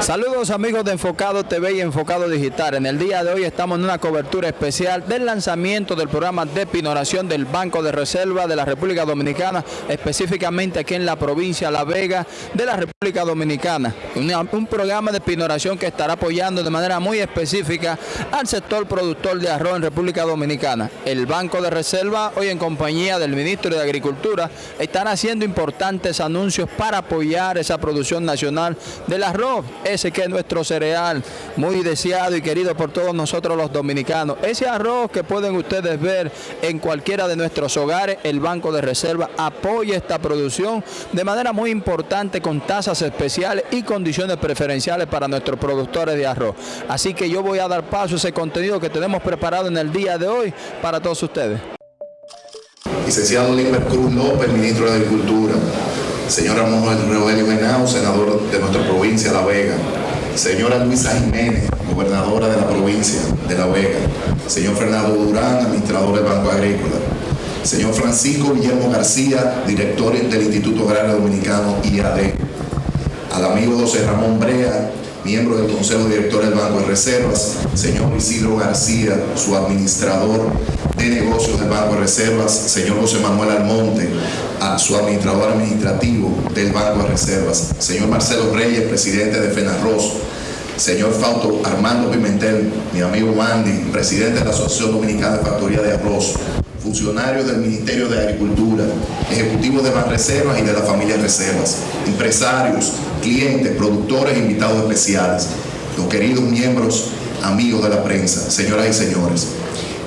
Saludos amigos de Enfocado TV y Enfocado Digital. En el día de hoy estamos en una cobertura especial del lanzamiento del programa de pinoración del Banco de Reserva de la República Dominicana, específicamente aquí en la provincia La Vega de la República Dominicana. Un programa de pinoración que estará apoyando de manera muy específica al sector productor de arroz en República Dominicana. El Banco de Reserva, hoy en compañía del Ministro de Agricultura, están haciendo importantes anuncios para apoyar esa producción nacional del arroz, ese que es nuestro cereal, muy deseado y querido por todos nosotros los dominicanos. Ese arroz que pueden ustedes ver en cualquiera de nuestros hogares, el Banco de Reserva apoya esta producción de manera muy importante con tasas especiales y condiciones preferenciales para nuestros productores de arroz. Así que yo voy a dar paso a ese contenido que tenemos preparado en el día de hoy para todos ustedes. Licenciado Limber Cruz López, ministro de Agricultura. Señora Manuel Rogelio Henao, senador de nuestra provincia, La Vega. Señora Luisa Jiménez, gobernadora de la provincia de La Vega. Señor Fernando Durán, administrador del Banco Agrícola. Señor Francisco Guillermo García, director del Instituto Agrario Dominicano, IAD. Al amigo José Ramón Brea, miembro del Consejo Director del Banco de Reservas, señor Isidro García, su administrador de negocios del Banco de Reservas, señor José Manuel Almonte, su administrador administrativo del Banco de Reservas, señor Marcelo Reyes, presidente de FENARROS, señor Fausto Armando Pimentel, mi amigo Mandy, presidente de la Asociación Dominicana de Factoría de Arroz, funcionarios del Ministerio de Agricultura, ejecutivos de Banreservas y de la familia Reservas, empresarios, clientes, productores e invitados especiales, los queridos miembros, amigos de la prensa, señoras y señores.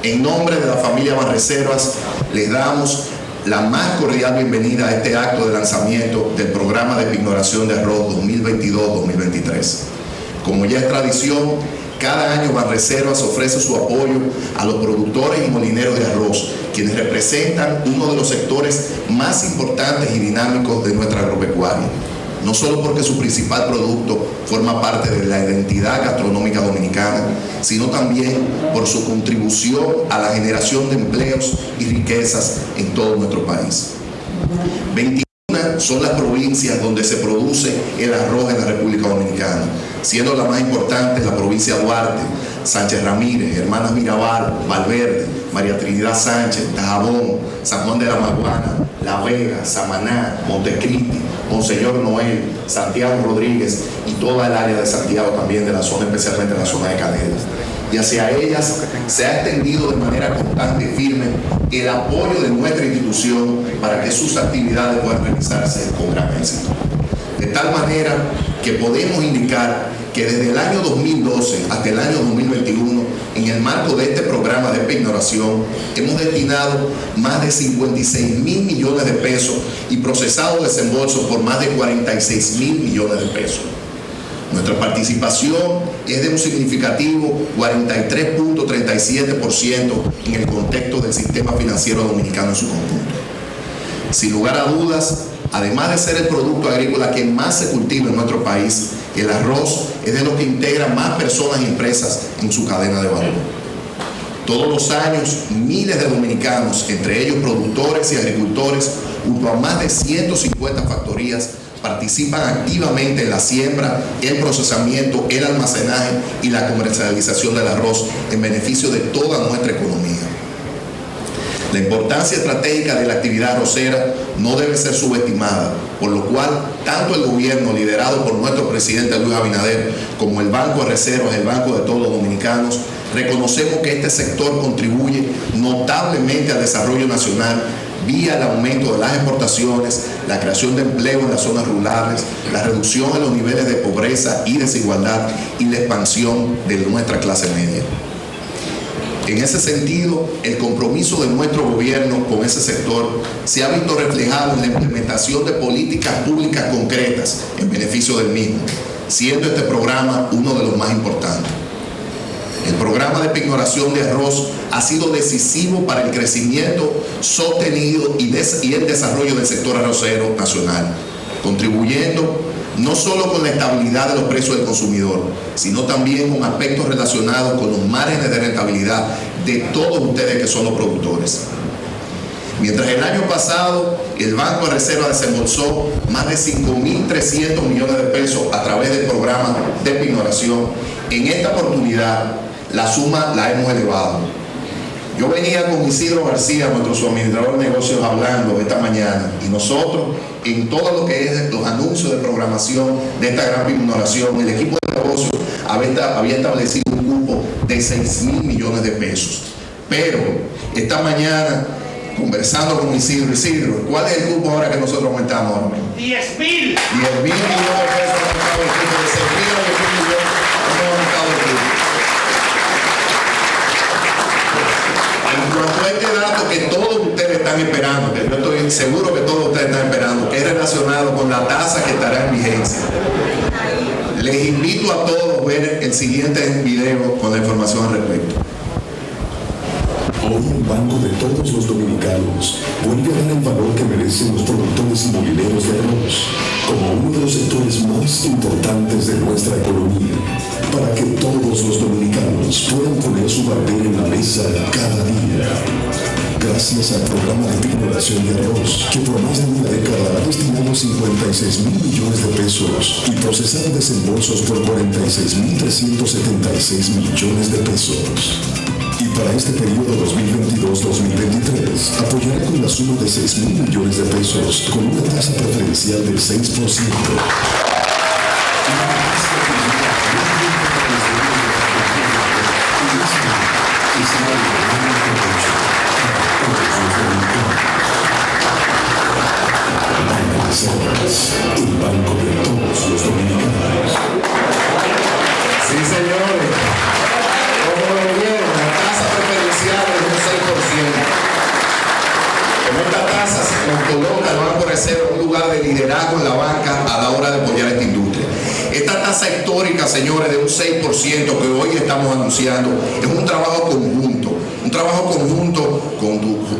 En nombre de la familia Banreservas, les damos la más cordial bienvenida a este acto de lanzamiento del programa de pignoración de arroz 2022-2023. Como ya es tradición, cada año Banreservas ofrece su apoyo a los productores y molineros de arroz, quienes representan uno de los sectores más importantes y dinámicos de nuestra agropecuaria. No solo porque su principal producto forma parte de la identidad gastronómica dominicana, sino también por su contribución a la generación de empleos y riquezas en todo nuestro país. 21 son las provincias donde se produce el arroz en la República Dominicana, siendo la más importante la provincia de Duarte, Sánchez Ramírez, Hermanas Mirabal, Valverde, María Trinidad Sánchez, Tajabón, San Juan de la Maguana, La Vega, Samaná, Montecristi, Monseñor Noel, Santiago Rodríguez y toda el área de Santiago también, de la zona, especialmente la zona de Canelas. Y hacia ellas se ha extendido de manera constante y firme el apoyo de nuestra institución para que sus actividades puedan realizarse con gran éxito. De tal manera que podemos indicar que desde el año 2012 hasta el año 2021, en el marco de este programa de pignoración, hemos destinado más de 56 mil millones de pesos y procesado desembolsos por más de 46 mil millones de pesos. Nuestra participación es de un significativo 43.37% en el contexto del sistema financiero dominicano en su conjunto. Sin lugar a dudas, además de ser el producto agrícola que más se cultiva en nuestro país, el arroz es de lo que integra más personas y empresas en su cadena de valor. Todos los años, miles de dominicanos, entre ellos productores y agricultores, junto a más de 150 factorías, participan activamente en la siembra, el procesamiento, el almacenaje y la comercialización del arroz en beneficio de toda nuestra economía. La importancia estratégica de la actividad arrocera no debe ser subestimada, por lo cual tanto el gobierno liderado por nuestro presidente Luis Abinader como el Banco de Reservas, el Banco de todos dominicanos, reconocemos que este sector contribuye notablemente al desarrollo nacional vía el aumento de las exportaciones, la creación de empleo en las zonas rurales, la reducción de los niveles de pobreza y desigualdad y la expansión de nuestra clase media. En ese sentido, el compromiso de nuestro gobierno con ese sector se ha visto reflejado en la implementación de políticas públicas concretas en beneficio del mismo, siendo este programa uno de los más importantes. El programa de pignoración de arroz ha sido decisivo para el crecimiento sostenido y, y el desarrollo del sector arrocero nacional, contribuyendo no solo con la estabilidad de los precios del consumidor, sino también con aspectos relacionados con los márgenes de rentabilidad de todos ustedes que son los productores. Mientras el año pasado el Banco de Reserva desembolsó más de 5.300 millones de pesos a través del programa de pignoración. En esta oportunidad la suma la hemos elevado. Yo venía con Isidro García, nuestro suministrador de negocios, hablando esta mañana y nosotros en todo lo que es los anuncios de programación de esta gran pignoración, el equipo de negocios había establecido un cupo de 6 mil millones de pesos. Pero esta mañana conversando con Isidro, Isidro, ¿cuál es el grupo ahora que nosotros aumentamos? 10 mil. 10 mil millones de pesos aumentado el grupo, de 6 mil a 10 mil millones hemos aumentado el grupo. En cuanto a este dato que todos ustedes están esperando, yo estoy seguro que todos ustedes están esperando, que es relacionado con la tasa que estará en vigencia. Les invito a todos a ver el siguiente video con la información al respecto. Hoy el Banco de todos los dominicanos vuelve a dar el valor que merecen los productores inmobiliarios de arroz como uno de los sectores más importantes de nuestra economía, para que todos los dominicanos puedan poner su bandera en la mesa cada día. Gracias al programa de pignoración de arroz, que por más de una década ha destinado 56 mil millones de pesos y procesado desembolsos por 46 mil 376 millones de pesos. Y para este periodo 2022-2023 apoyará con la suma de 6 mil millones de pesos con una tasa preferencial del 6%. El banco de todos los dominicanos. Sí, señores. Como lo vieron, la tasa preferencial es un 6%. Con esta tasa se nos coloca el Banco de Reserva un lugar de liderazgo en la banca a la hora de apoyar esta industria. Esta tasa histórica, señores, de un 6% que hoy estamos anunciando, es un trabajo conjunto, un trabajo conjunto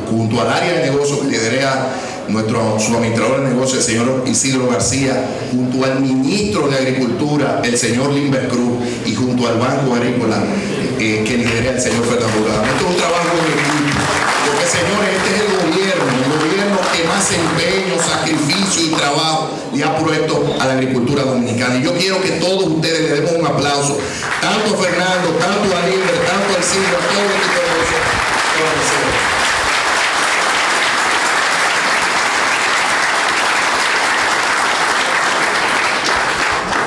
junto al área de negocio que lidera nuestro suministrador de negocios, el señor Isidro García, junto al ministro de Agricultura, el señor Limber Cruz, y junto al Banco Agrícola eh, que lidera el señor Fernando Gama. Esto es un trabajo de equipo, porque señores, este es el gobierno, el gobierno que más empeño, sacrificio y trabajo le ha puesto a la agricultura dominicana. Y yo quiero que todos ustedes le demos un aplauso, tanto Fernando, tanto a Limber, tanto a Isidro, a todo el equipo de negocios.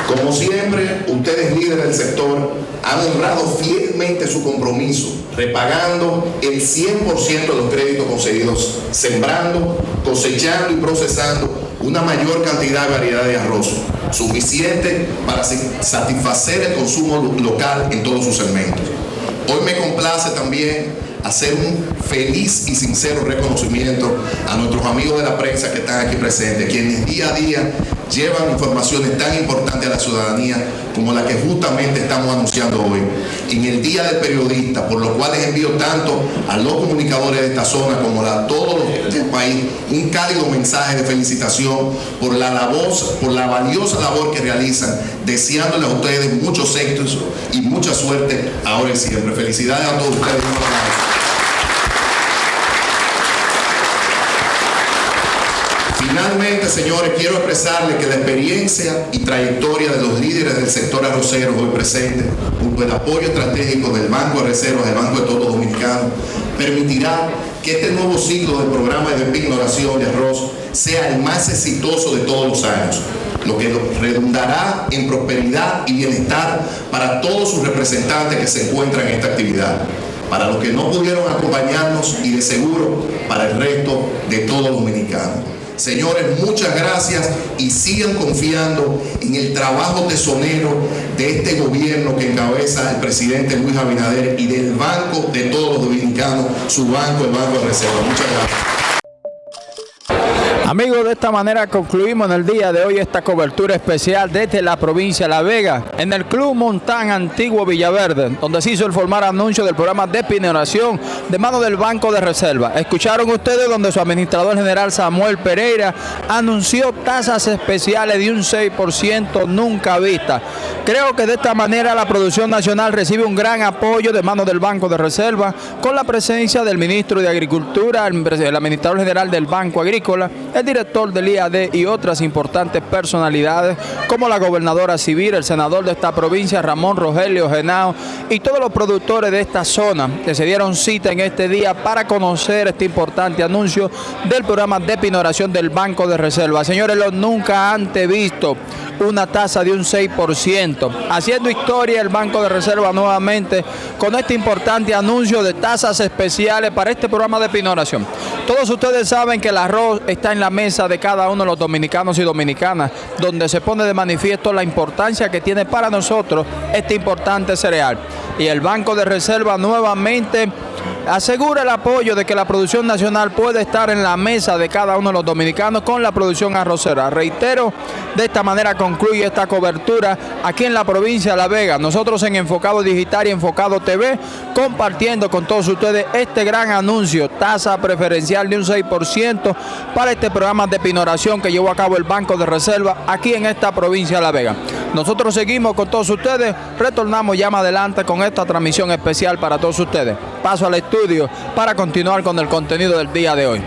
Como siempre, ustedes líderes del sector han honrado fielmente su compromiso, repagando el 100% de los créditos concedidos, sembrando, cosechando y procesando una mayor cantidad de variedad de arroz, suficiente para satisfacer el consumo local en todos sus segmentos. Hoy me complace también hacer un feliz y sincero reconocimiento a nuestros amigos de la prensa que están aquí presentes, quienes día a día llevan informaciones tan importantes a la ciudadanía como la que justamente estamos anunciando hoy. En el Día del Periodista, por lo cual les envío tanto a los comunicadores de esta zona como a todos los del país un cálido mensaje de felicitación por la labor, por la valiosa labor que realizan, deseándoles a ustedes muchos éxitos y mucha suerte ahora y siempre. Felicidades a todos ustedes. Señores, quiero expresarles que la experiencia y trayectoria de los líderes del sector arrocero hoy presente, junto al apoyo estratégico del Banco de Reservas, del Banco de Todos Dominicano, permitirá que este nuevo ciclo del programa de pignoración de arroz sea el más exitoso de todos los años, lo que redundará en prosperidad y bienestar para todos sus representantes que se encuentran en esta actividad para los que no pudieron acompañarnos y de seguro para el resto de todos los dominicanos. Señores, muchas gracias y sigan confiando en el trabajo tesonero de este gobierno que encabeza el presidente Luis Abinader y del banco de todos los dominicanos, su banco, el Banco de Reserva. Muchas gracias. Amigos, de esta manera concluimos en el día de hoy esta cobertura especial desde la provincia de La Vega, en el Club Montán Antiguo Villaverde, donde se hizo el formar anuncio del programa de pineración de mano del Banco de Reserva. Escucharon ustedes donde su administrador general Samuel Pereira anunció tasas especiales de un 6% nunca vista. Creo que de esta manera la producción nacional recibe un gran apoyo de mano del Banco de Reserva con la presencia del ministro de Agricultura, el administrador general del Banco Agrícola, el director del IAD y otras importantes personalidades como la gobernadora civil, el senador de esta provincia, Ramón Rogelio Genao, y todos los productores de esta zona que se dieron cita en este día para conocer este importante anuncio del programa de pinoración del Banco de Reserva. Señores, lo nunca antes visto una tasa de un 6%. Haciendo historia el Banco de Reserva nuevamente con este importante anuncio de tasas especiales para este programa de pinoración. Todos ustedes saben que el arroz está en la mesa de cada uno de los dominicanos y dominicanas, donde se pone de manifiesto la importancia que tiene para nosotros este importante cereal. Y el Banco de Reserva nuevamente asegura el apoyo de que la producción nacional puede estar en la mesa de cada uno de los dominicanos con la producción arrocera. Reitero, de esta manera concluye esta cobertura aquí en la provincia de La Vega. Nosotros en Enfocado Digital y Enfocado TV, compartiendo con todos ustedes este gran anuncio, tasa preferencial de un 6% para este programa de pinoración que llevó a cabo el Banco de Reserva aquí en esta provincia de La Vega. Nosotros seguimos con todos ustedes, retornamos ya más adelante con esta transmisión especial para todos ustedes. Paso al estudio para continuar con el contenido del día de hoy.